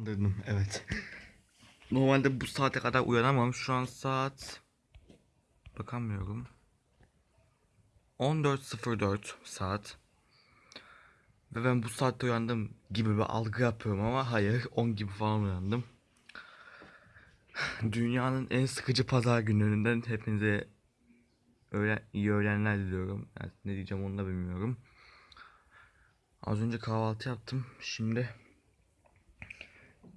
Uyandırdım evet. Normalde bu saate kadar uyanamam. Şu an saat bakamıyorum. 14.04 saat. Ve ben bu saatte uyandım gibi bir algı yapıyorum ama hayır 10 gibi falan uyandım. Dünyanın en sıkıcı pazar günlerinden hepinize öyle iyi öğlenler diliyorum. Yani ne diyeceğim onu da bilmiyorum. Az önce kahvaltı yaptım. Şimdi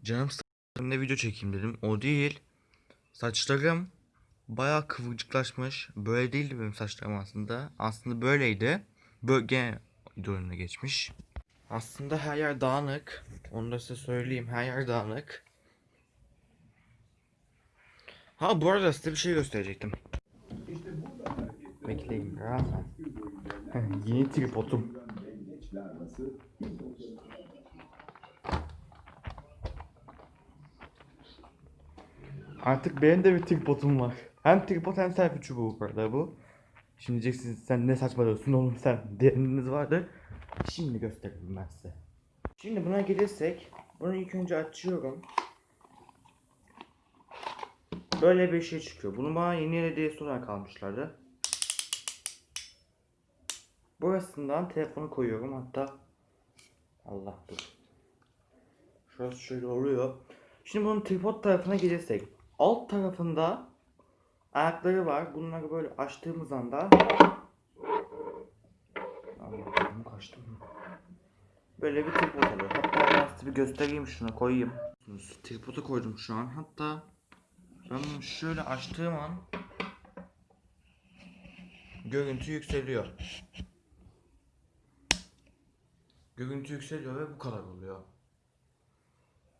canım sıkıldığında video çekeyim dedim. O değil. Saçlarım bayağı kıvırcıklaşmış. Böyle değildi benim saçlarım aslında. Aslında böyleydi. Bölge idolüne geçmiş. Aslında her yer dağınık. Onu da size söyleyeyim. Her yer dağınık. Ha bu arada size bir şey gösterecektim. Bekleyin biraz. Yeni tripodum. Artık benim de bir tripodum var. Hem tripod hem selfie çubuğu bu arada bu. Şimdi diyeceksiniz sen ne saçmalıyorsun oğlum sen diyeniniz vardır. Şimdi göstereyim ben size. Şimdi buna gelirsek bunu ilk önce açıyorum. Böyle bir şey çıkıyor. Bunu bana yeni hediyesi olarak almışlardı. Burasından telefonu koyuyorum hatta. Allah dur. Şurası şöyle oluyor. Şimdi bunun tripod tarafına gelirsek. Alt tarafında ayakları var. Bunları böyle açtığımız anda. Böyle bir tripod oluyor. Hatta ben bir göstereyim şunu koyayım. Tripodu koydum şu an. Hatta ben şöyle açtığım an görüntü yükseliyor. Görüntü yükseliyor ve bu kadar oluyor.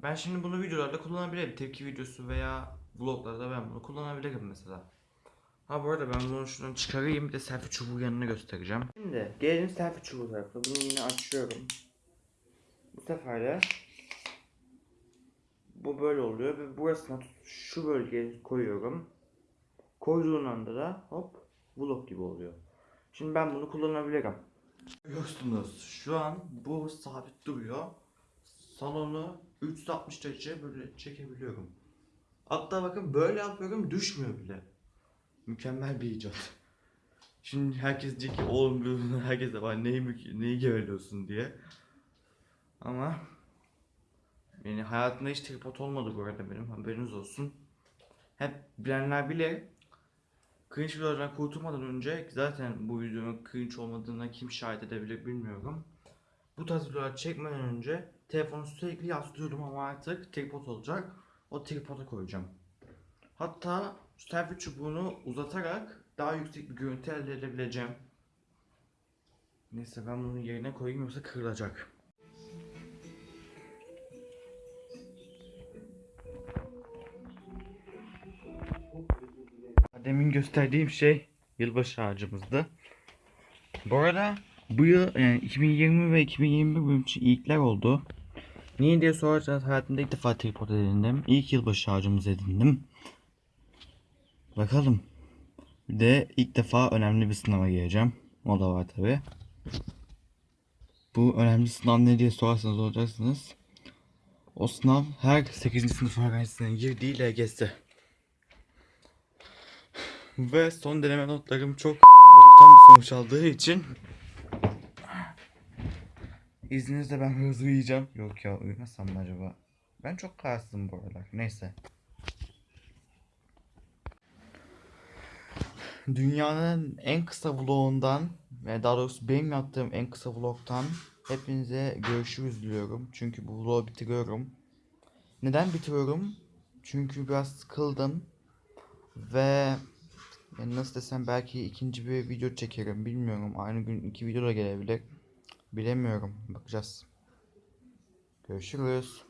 Ben şimdi bunu videolarda kullanabilirim. Tepki videosu veya vloglarda ben bunu kullanabilirim mesela. Ha bu arada ben bunu şuradan çıkarayım bir de selfie çubuğu yanına göstereceğim. Şimdi gelelim selfie çubuğu tarafına. Bunu yine açıyorum. Bu sefer de bu böyle oluyor ve burasına şu bölgeye koyuyorum. Koyduğun anda da hop vlog gibi oluyor. Şimdi ben bunu kullanabilirim. Görüyorsunuz şu an bu sabit duruyor. Salonu 360 derece böyle çekebiliyorum. Hatta bakın böyle yapıyorum düşmüyor bile. Mükemmel bir icat. Şimdi herkes diyecek ki oğlum herkes de var neyi, neyi geveliyorsun diye. Ama yani hayatımda hiç tripod olmadı bu arada benim haberiniz olsun. Hep bilenler bile cringe videolardan kurtulmadan önce zaten bu videonun cringe olmadığına kim şahit edebilir bilmiyorum. Bu tarz videolar çekmeden önce telefonu sürekli yaslıyordum ama artık tripod olacak. O tripoda koyacağım. Hatta selfie çubuğunu uzatarak daha yüksek bir görüntü elde edebileceğim. Neyse ben bunu yerine koyayım yoksa kırılacak. Demin gösterdiğim şey yılbaşı ağacımızdı. Bu arada bu yıl yani 2020 ve 2021 benim için ilkler oldu. Niye diye sorarsanız hayatımda ilk defa tripod edindim. İlk yılbaşı ağacımızı edindim. Bakalım. Bir de ilk defa önemli bir sınava gireceğim. O da var tabi. Bu önemli sınav ne diye sorarsanız olacaksınız. O sınav her 8. sınıf öğrencisinin girdiği LGS. Ve son deneme notlarım çok boktan bir sonuç aldığı için İzninizle ben hızlı uyuyacağım. Yok ya uyumasam mı acaba? Ben çok kararsızım bu aralar. Neyse. Dünyanın en kısa vlogundan ve daha doğrusu benim yaptığım en kısa vlogtan hepinize görüşürüz diliyorum. Çünkü bu vlogu bitiriyorum. Neden bitiriyorum? Çünkü biraz sıkıldım. Ve yani nasıl desem belki ikinci bir video çekerim bilmiyorum. Aynı gün iki video da gelebilir. Bilemiyorum. Bakacağız. Görüşürüz.